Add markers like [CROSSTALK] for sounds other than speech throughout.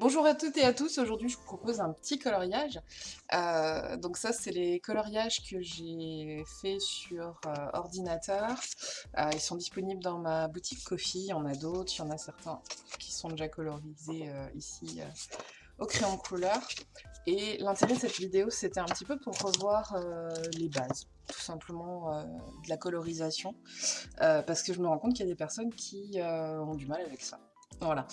Bonjour à toutes et à tous, aujourd'hui je vous propose un petit coloriage. Euh, donc ça c'est les coloriages que j'ai fait sur euh, ordinateur. Euh, ils sont disponibles dans ma boutique Kofi, il y en a d'autres, il y en a certains qui sont déjà colorisés ici au crayon couleur. Et l'intérêt de cette vidéo c'était un petit peu pour revoir les bases tout simplement de la colorisation parce que je me rends compte qu'il y a des personnes qui ont du mal avec ça. Voilà.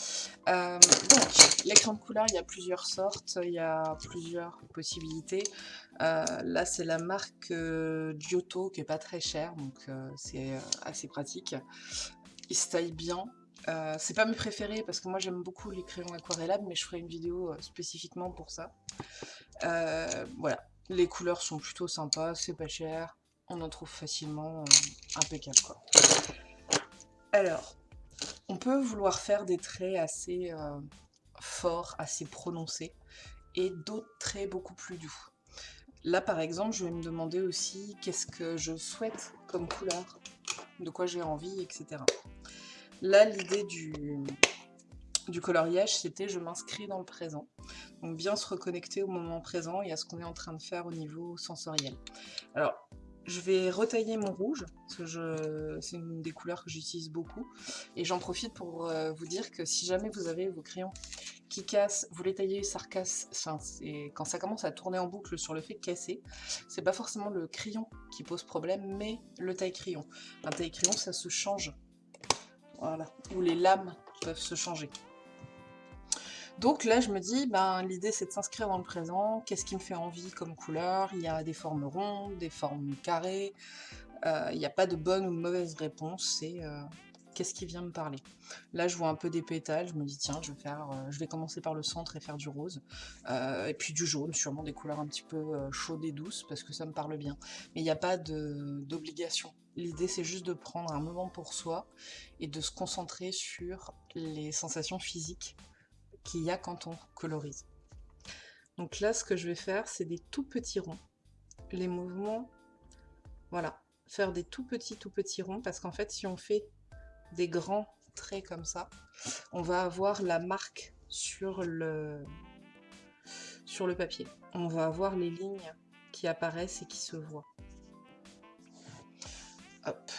Euh, donc, l'écran de couleur, il y a plusieurs sortes, il y a plusieurs possibilités. Euh, là, c'est la marque euh, Giotto, qui est pas très chère, donc c'est assez pratique. Il se taille bien. c'est pas mes préférés, parce que moi, j'aime beaucoup les crayons aquarellables, mais je ferai une vidéo spécifiquement pour ça. voilà. Les couleurs sont plutôt sympas, c'est pas cher. On en trouve facilement impeccable, quoi. Alors, on peut vouloir faire des traits assez euh, forts, assez prononcés, et d'autres traits beaucoup plus doux. Là, par exemple, je vais me demander aussi qu'est-ce que je souhaite comme couleur, de quoi j'ai envie, etc. Là, l'idée du, du coloriage, c'était je m'inscris dans le présent. Donc bien se reconnecter au moment présent et à ce qu'on est en train de faire au niveau sensoriel. Alors, je vais retailler mon rouge, parce que c'est une des couleurs que j'utilise beaucoup. Et j'en profite pour euh, vous dire que si jamais vous avez vos crayons qui cassent, vous les taillez, ça recasse, enfin, quand ça commence à tourner en boucle sur le fait de casser, c'est pas forcément le crayon qui pose problème, mais le taille-crayon. Un taille-crayon, ça se change. Voilà. Ou les lames peuvent se changer. Donc là, je me dis, ben, l'idée c'est de s'inscrire dans le présent, qu'est-ce qui me fait envie comme couleur, il y a des formes rondes, des formes carrées, euh, il n'y a pas de bonne ou mauvaise réponse, c'est euh, qu'est-ce qui vient me parler? Là, je vois un peu des pétales, je me dis, tiens, je vais, euh, je vais commencer par le centre et faire du rose, et puis du jaune, sûrement des couleurs un petit peu chaudes et douces, parce que ça me parle bien. Mais il n'y a pas d'obligation. L'idée, c'est juste de prendre un moment pour soi et de se concentrer sur les sensations physiques qu'il y a quand on colorise. Donc là, ce que je vais faire, c'est des tout petits ronds. Les mouvements, voilà, faire des tout petits, tout petits ronds, parce qu'en fait, si on fait des grands traits comme ça, on va avoir la marque sur le, papier. On va avoir les lignes qui apparaissent et qui se voient. Hop.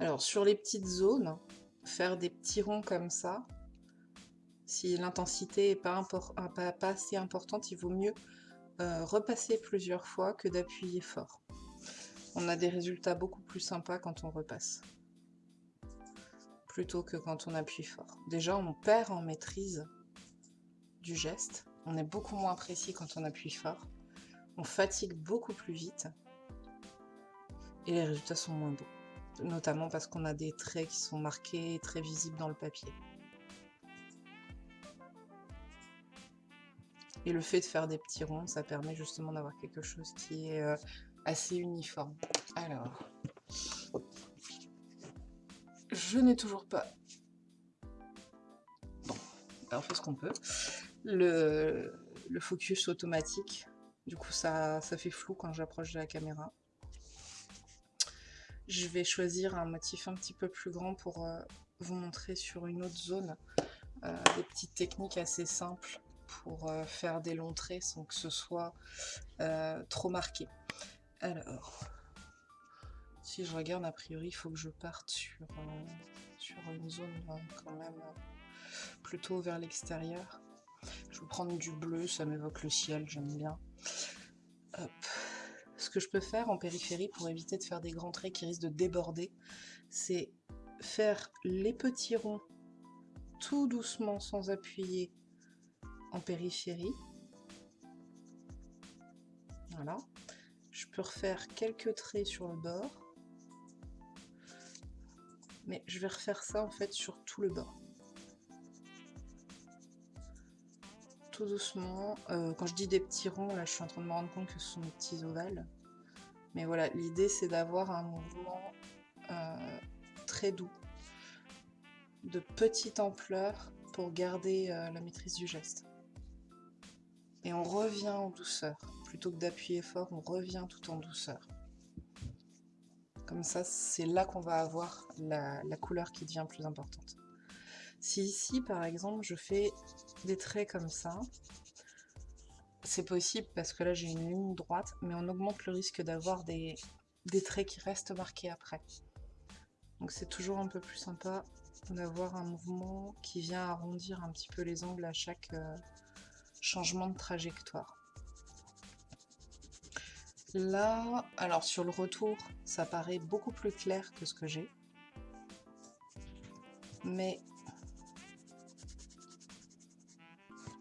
Alors, sur les petites zones, faire des petits ronds comme ça, si l'intensité n'est pas, pas, assez importante, il vaut mieux euh, repasser plusieurs fois que d'appuyer fort. On a des résultats beaucoup plus sympas quand on repasse, plutôt que quand on appuie fort. Déjà, on perd en maîtrise du geste, on est beaucoup moins précis quand on appuie fort, on fatigue beaucoup plus vite, et les résultats sont moins beaux, notamment parce qu'on a des traits qui sont marqués et très visibles dans le papier. Et le fait de faire des petits ronds, ça permet justement d'avoir quelque chose qui est euh, assez uniforme. Alors, je n'ai toujours pas... Bon, on fait ce qu'on peut. Le, focus automatique, du coup ça, fait flou quand j'approche de la caméra. Je vais choisir un motif un petit peu plus grand pour euh, vous montrer sur une autre zone euh, des petites techniques assez simples pour euh, faire des longs traits sans que ce soit euh, trop marqué. Alors, si je regarde, a priori, il faut que je parte sur, euh, sur une zone quand même plutôt vers l'extérieur. Je vais prendre du bleu, ça m'évoque le ciel, j'aime bien. Ce que je peux faire en périphérie pour éviter de faire des grands traits qui risquent de déborder, c'est faire les petits ronds tout doucement sans appuyer en périphérie. Voilà. Je peux refaire quelques traits sur le bord. Mais je vais refaire ça en fait sur tout le bord. Tout doucement. Euh, quand je dis des petits ronds, là je suis en train de me rendre compte que ce sont des petits ovales. Mais voilà, l'idée c'est d'avoir un mouvement euh, très doux, de petite ampleur pour garder euh, la maîtrise du geste et on revient en douceur. Plutôt que d'appuyer fort, on revient tout en douceur. Comme ça, c'est là qu'on va avoir la, couleur qui devient plus importante. Si ici, par exemple, je fais des traits comme ça, c'est possible parce que là j'ai une ligne droite, mais on augmente le risque d'avoir des, traits qui restent marqués après. Donc c'est toujours un peu plus sympa d'avoir un mouvement qui vient arrondir un petit peu les angles à chaque euh, changement de trajectoire. Là, alors sur le retour, ça paraît beaucoup plus clair que ce que j'ai. Mais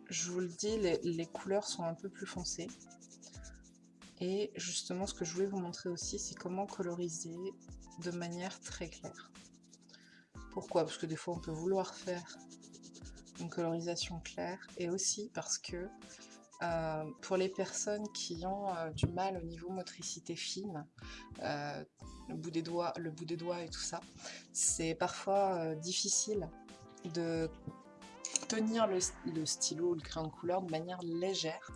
je vous le dis, les, couleurs sont un peu plus foncées. Et justement, ce que je voulais vous montrer aussi, c'est comment coloriser de manière très claire. Pourquoi? Parce que des fois, on peut vouloir faire une colorisation claire, et aussi parce que euh, pour les personnes qui ont euh, du mal au niveau motricité fine, euh, le, bout des doigts, le bout des doigts et tout ça, c'est parfois difficile de tenir le, stylo ou le crayon de couleur de manière légère.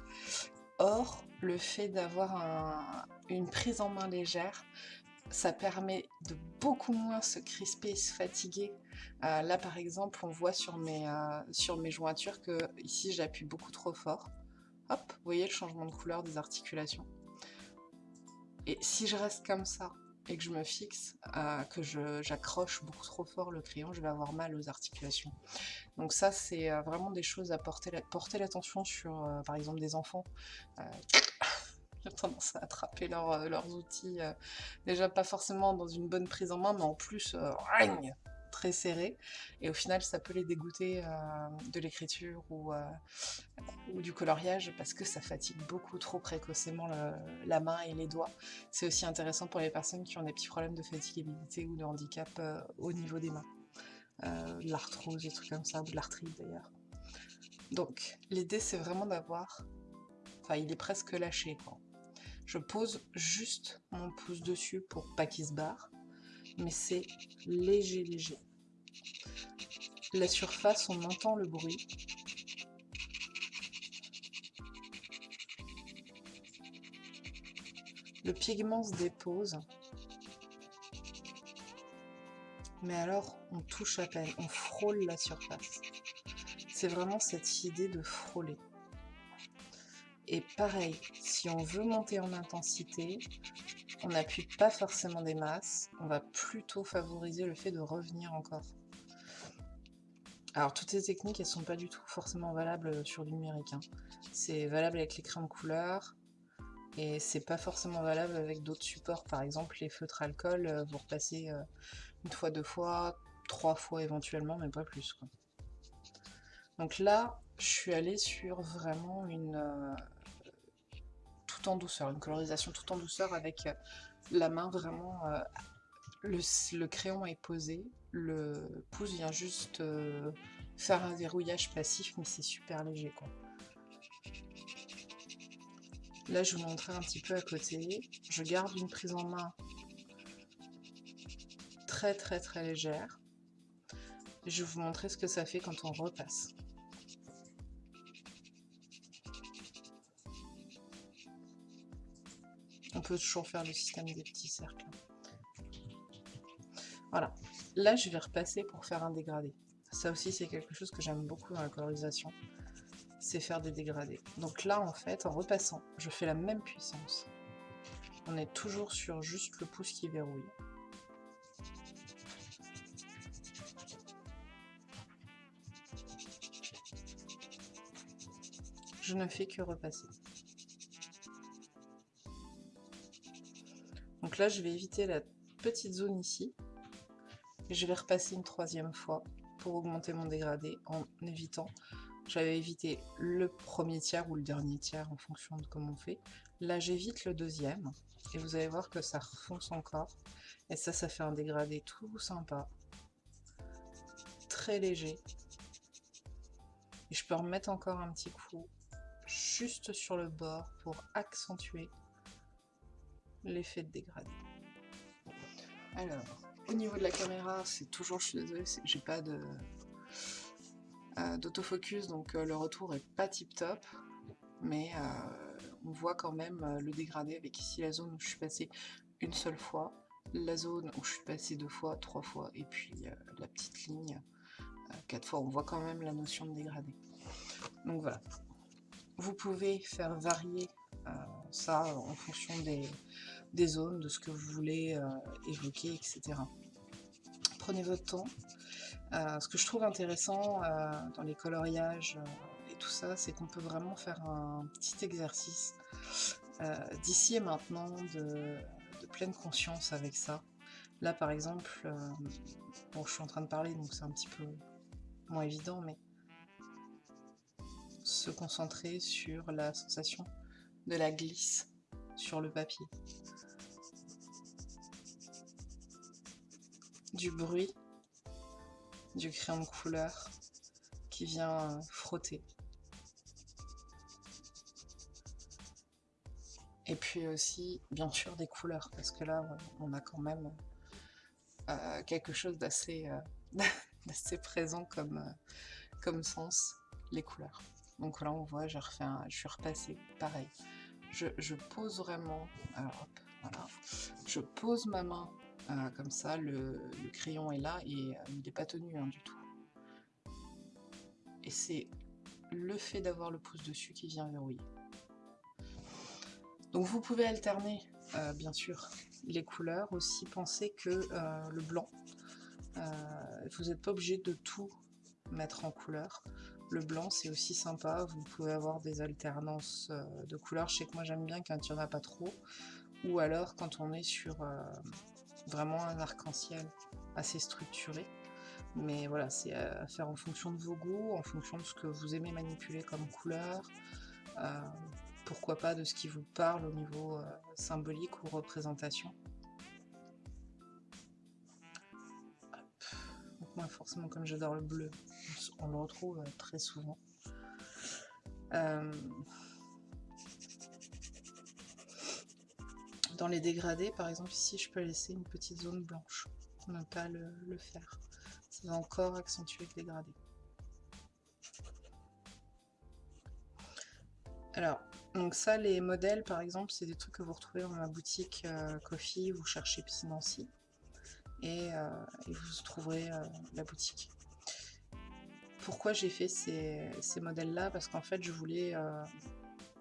Or, le fait d'avoir une prise en main légère, ça permet de beaucoup moins se crisper et se fatiguer. Euh, là, par exemple, on voit sur mes, euh, sur mes jointures que ici, j'appuie beaucoup trop fort. Hop, vous voyez le changement de couleur des articulations. Et si je reste comme ça, et que je me fixe, euh, que j'accroche beaucoup trop fort le crayon, je vais avoir mal aux articulations. Donc ça, c'est vraiment des choses à porter l'attention sur, par exemple, des enfants. [LAUGHS] J'ai tendance à attraper leurs outils, déjà pas forcément dans une bonne prise en main, mais en plus, très serré et au final ça peut les dégoûter euh, de l'écriture ou, euh, ou du coloriage parce que ça fatigue beaucoup trop précocement la main et les doigts. C'est aussi intéressant pour les personnes qui ont des petits problèmes de fatigabilité ou de handicap euh, au niveau des mains. de l'arthrose, des trucs comme ça, ou de l'arthrite d'ailleurs. Donc l'idée c'est vraiment d'avoir... Enfin il est presque lâché quoi. Je pose juste mon pouce dessus pour pas qu'il se barre mais c'est léger, léger. La surface, on entend le bruit. Le pigment se dépose. Mais alors, on touche à peine, on frôle la surface. C'est vraiment cette idée de frôler. Et pareil, si on veut monter en intensité, on n'appuie pas forcément des masses, on va plutôt favoriser le fait de revenir encore. Alors toutes ces techniques, elles sont pas du tout forcément valables sur du numérique. Hein. C'est valable avec les crayons de couleur, et c'est pas forcément valable avec d'autres supports. Par exemple, les feutres alcool, euh, vous repassez euh, une fois, deux fois, trois fois éventuellement, mais pas plus. Donc là, je suis allée sur vraiment une, en douceur, une colorisation tout en douceur avec euh, la main vraiment... Euh, le, crayon est posé, le pouce vient juste euh, faire un verrouillage passif, mais c'est super léger quoi. Là, je vous montrer un petit peu à côté. Je garde une prise en main très très très légère. je vais vous montrer ce que ça fait quand on repasse. Toujours faire le système des petits cercles. Voilà. Là, je vais repasser pour faire un dégradé. Ça aussi, c'est quelque chose que j'aime beaucoup dans la colorisation. C'est faire des dégradés. Donc là, en fait, en repassant, je fais la même puissance. On est toujours sur juste le pouce qui verrouille. Je ne fais que repasser. Là, je vais éviter la petite zone ici. Et je vais repasser une troisième fois pour augmenter mon dégradé en évitant. J'avais évité le premier tiers ou le dernier tiers en fonction de comment on fait. Là, j'évite le deuxième. Et vous allez voir que ça refonce encore. Et ça, ça fait un dégradé tout sympa. Très léger. Et je peux remettre encore un petit coup juste sur le bord pour accentuer l'effet de dégradé. Alors, au niveau de la caméra, c'est toujours, je suis désolée, j'ai pas euh, d'autofocus, donc euh, le retour est pas tip top, mais euh, on voit quand même le dégradé avec ici la zone où je suis passée une seule fois, la zone où je suis passée deux fois, trois fois, et puis la petite ligne quatre fois, on voit quand même la notion de dégradé. Donc voilà. Vous pouvez faire varier ça en fonction des, zones, de ce que vous voulez évoquer, etc. Prenez votre temps. ce que je trouve intéressant dans les coloriages et tout ça, c'est qu'on peut vraiment faire un petit exercice d'ici et maintenant de, pleine conscience avec ça. Là, par exemple, je suis en train de parler, donc c'est un petit peu moins évident, mais se concentrer sur la sensation de la glisse sur le papier. Du bruit du crayon de couleur qui vient frotter. Et puis aussi, bien sûr, des couleurs, parce que là, on a quand même euh, quelque chose d'assez euh, [LAUGHS] présent comme, euh, sens, les couleurs. Donc là, on voit, je, refais je suis repassée, pareil. Je, pose vraiment, voilà, je pose ma main euh, comme ça, le, crayon est là et euh, il n'est pas tenu hein, du tout. Et c'est le fait d'avoir le pouce dessus qui vient verrouiller. Donc vous pouvez alterner, euh, bien sûr, les couleurs. Aussi, pensez que le blanc, vous n'êtes pas obligé de tout mettre en couleur. Le blanc, c'est aussi sympa. Vous pouvez avoir des alternances euh, de couleurs. Je sais que moi, j'aime bien quand il n'y en a pas trop. Ou alors quand on est sur euh, vraiment un arc-en-ciel assez structuré. Mais voilà, c'est à faire en fonction de vos goûts, en fonction de ce que vous aimez manipuler comme couleur. Euh, pourquoi pas de ce qui vous parle au niveau symbolique ou représentation. Forcément, comme j'adore le bleu, on le retrouve euh, très souvent. Euh, dans les dégradés, par exemple, ici, je peux laisser une petite zone blanche, ne pas le, faire. Ça va encore accentuer le dégradé. Alors, donc ça, les modèles, par exemple, c'est des trucs que vous retrouvez dans ma boutique euh, Coffee, vous cherchez Nancy et, vous trouverez la boutique pourquoi j'ai fait ces, modèles-là? Parce qu'en fait, je voulais euh,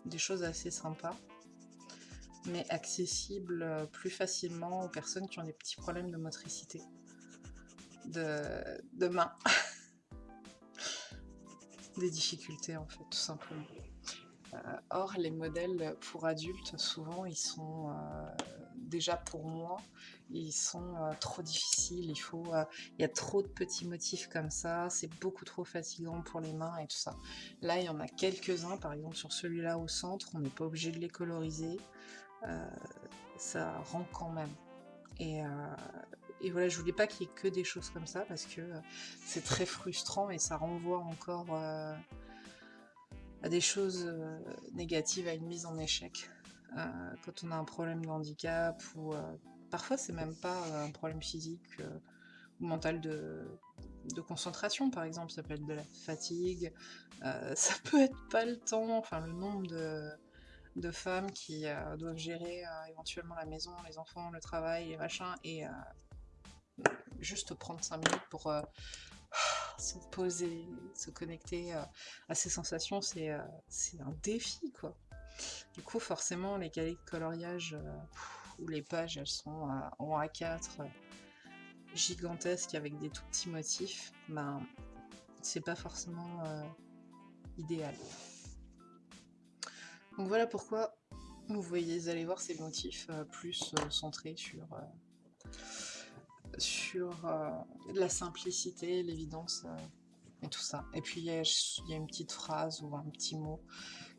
des choses assez sympas, mais accessibles euh, plus facilement aux personnes qui ont des petits problèmes de motricité, de, main. [LAUGHS] des difficultés, en fait, tout simplement. Euh, or, les modèles pour adultes, souvent, ils sont déjà pour moi, ils sont euh, trop difficiles, il faut, euh, y a trop de petits motifs comme ça, c'est beaucoup trop fatigant pour les mains et tout ça. Là, il y en a quelques-uns, par exemple sur celui-là au centre, on n'est pas obligé de les coloriser, euh, ça rend quand même. Et, et voilà, je voulais pas qu'il y ait que des choses comme ça, parce que c'est très frustrant et ça renvoie encore à des choses négatives, à une mise en échec. Quand on a un problème de handicap ou Parfois, c'est même pas euh, un problème physique euh, ou mental de, concentration, par exemple. Ça peut être de la fatigue, euh, [LAUGHS] ça peut être pas le temps, enfin le nombre de, femmes qui doivent gérer éventuellement la maison, les enfants, le travail, les machins, et juste prendre 5 minutes pour [SIGHS] se poser, se connecter à ces sensations, c'est un défi, quoi. Du coup, forcément, les qualités de coloriage où les pages elles sont en A4 gigantesques avec des tout petits motifs, ben c'est pas forcément euh, idéal. Donc voilà pourquoi vous voyez, allez voir ces motifs euh, plus euh, centrés sur, sur la simplicité, l'évidence et tout ça. Et puis il y, a une petite phrase ou un petit mot,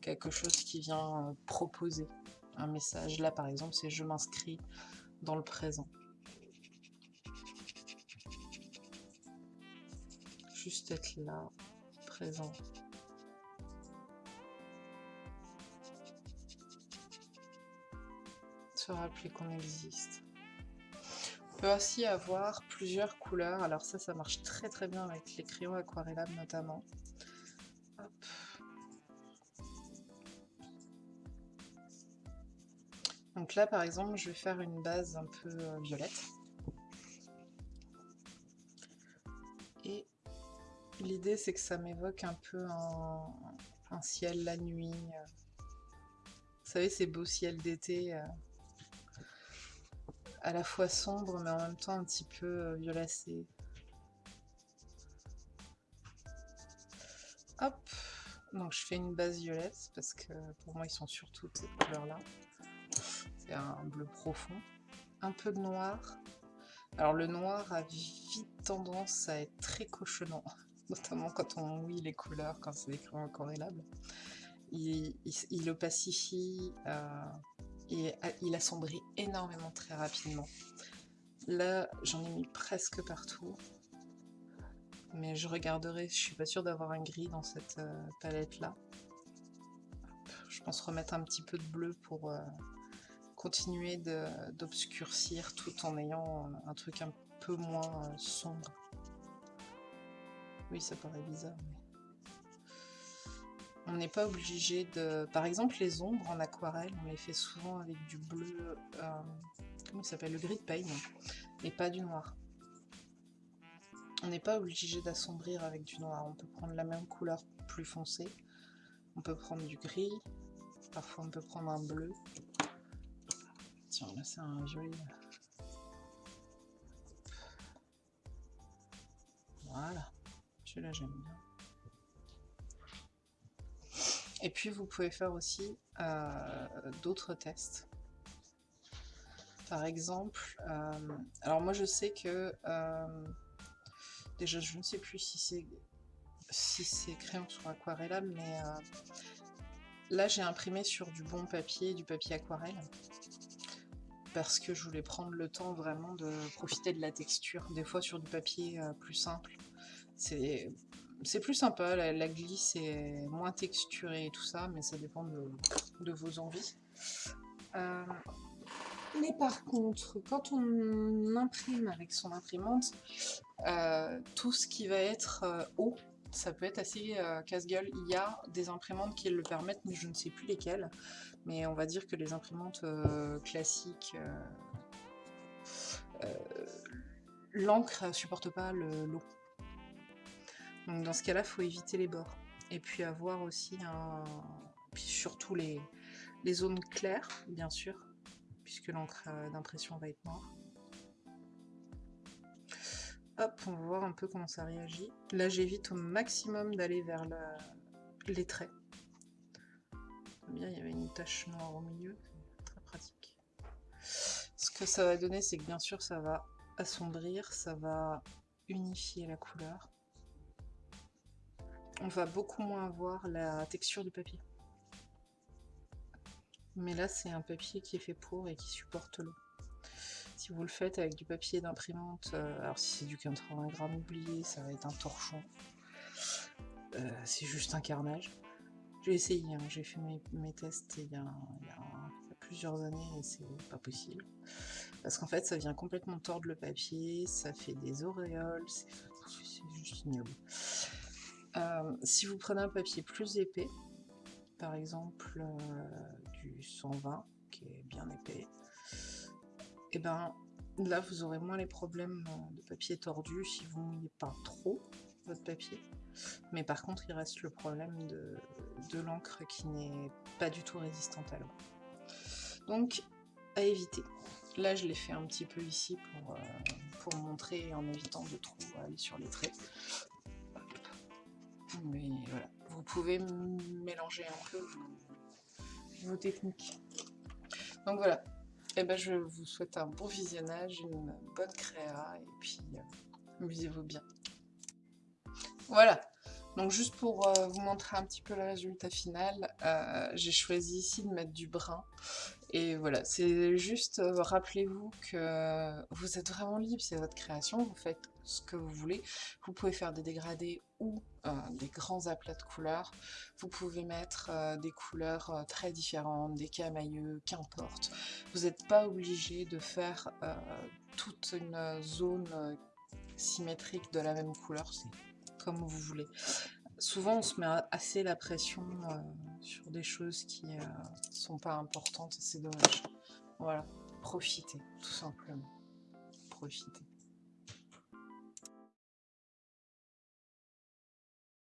quelque chose qui vient proposer un message. Là, par exemple, c'est je m'inscris dans le présent. Juste être là, présent. Se rappeler qu'on existe. On peut aussi avoir plusieurs couleurs. Alors ça, ça marche très très bien avec les crayons aquarellables notamment. Donc là, par exemple, je vais faire une base un peu euh, violette. Et L'idée, c'est que ça m'évoque un peu un, ciel la nuit. Vous savez, ces beaux ciels d'été, euh, à la fois sombre, mais en même temps un petit peu euh, violacé. Hop Donc je fais une base violette, parce que pour moi, ils sont surtout ces couleurs-là. Un bleu profond. Un peu de noir. Alors le noir a vite tendance à être très cochonnant [LAUGHS] notamment quand on mouille les couleurs, quand c'est des crayons incorrélables. Il, il, le pacifie euh, et il assombrit énormément très rapidement. Là, j'en ai mis presque partout. Mais je regarderai, je suis pas sûre d'avoir un gris dans cette euh, palette-là. Je pense remettre un petit peu de bleu pour euh, continuer d'obscurcir tout en ayant un truc un peu moins sombre. Oui, ça paraît bizarre, mais... On n'est pas obligé de... Par exemple, les ombres en aquarelle, on les fait souvent avec du bleu... Euh, comment ça s'appelle Le gris de paille, Et pas du noir. On n'est pas obligé d'assombrir avec du noir. On peut prendre la même couleur plus foncée. On peut prendre du gris. Parfois, on peut prendre un bleu. Tiens, là, c'est un joli... Voilà. Celui-là, j'aime bien. Et puis, vous pouvez faire aussi euh, d'autres tests. Par exemple, euh, alors moi, je sais que... Euh, déjà, je ne sais plus si c'est si c'est crayon sur aquarellable, mais là, j'ai imprimé sur du bon papier, du papier aquarelle parce que je voulais prendre le temps vraiment de profiter de la texture. Des fois sur du papier plus simple, c'est plus sympa, la, glisse est moins texturée et tout ça, mais ça dépend de, vos envies. Euh, mais par contre, quand on imprime avec son imprimante, euh, tout ce qui va être euh, haut, ça peut être assez casse-gueule. Il y a des imprimantes qui le permettent, mais je ne sais plus lesquelles. Mais on va dire que les imprimantes classiques, l'encre supporte pas l'eau. Donc dans ce cas-là, il faut éviter les bords. Et puis avoir aussi un... Puis surtout les, les zones claires, bien sûr, puisque l'encre euh, d'impression va être noire. Hop, on va voir un peu comment ça réagit. Là, j'évite au maximum d'aller vers les traits. Bien, il y avait une tache noire au milieu, très pratique. Ce que ça va donner, c'est que bien sûr, ça va assombrir, ça va unifier la couleur on va beaucoup moins avoir la texture du papier. Mais là, c'est un papier qui est fait pour et qui supporte l'eau. Si vous le faites avec du papier d'imprimante, euh, alors si c'est du 80 grammes oublié, ça va être un torchon. Euh, c'est juste un carnage. J'ai essayé, hein, j'ai fait mes, tests il y, a, plusieurs années et c'est pas possible. Parce qu'en fait, ça vient complètement tordre le papier, ça fait des auréoles, c'est juste ignoble. Euh, si vous prenez un papier plus épais, par exemple du 120, qui est bien épais, et eh ben là vous aurez moins les problèmes euh, de papier tordu si vous mouillez pas trop votre papier. Mais par contre, il reste le problème de, l'encre qui n'est pas du tout résistante à l'eau. Donc, à éviter. Là, je l'ai fait un petit peu ici pour, pour montrer en évitant de trop aller sur les traits. Mais voilà, vous pouvez mélanger un peu vos, techniques. Donc voilà, eh ben je vous souhaite un bon visionnage, une bonne créa, et puis euh, amusez-vous bien. Voilà, donc juste pour euh, vous montrer un petit peu le résultat final, euh, j'ai choisi ici de mettre du brun. Et voilà, c'est juste, rappelez-vous que vous êtes vraiment libre, c'est votre création, vous faites ce que vous voulez. Vous pouvez faire des dégradés ou euh, des grands aplats de couleurs. Vous pouvez mettre euh, des couleurs euh, très différentes, des camailleux, qu'importe. Vous n'êtes pas obligé de faire toute une zone symétrique de la même couleur, c'est comme vous voulez. Souvent on se met assez la pression sur des choses qui ne sont pas importantes et c'est dommage. Voilà, profitez, tout simplement. Profitez.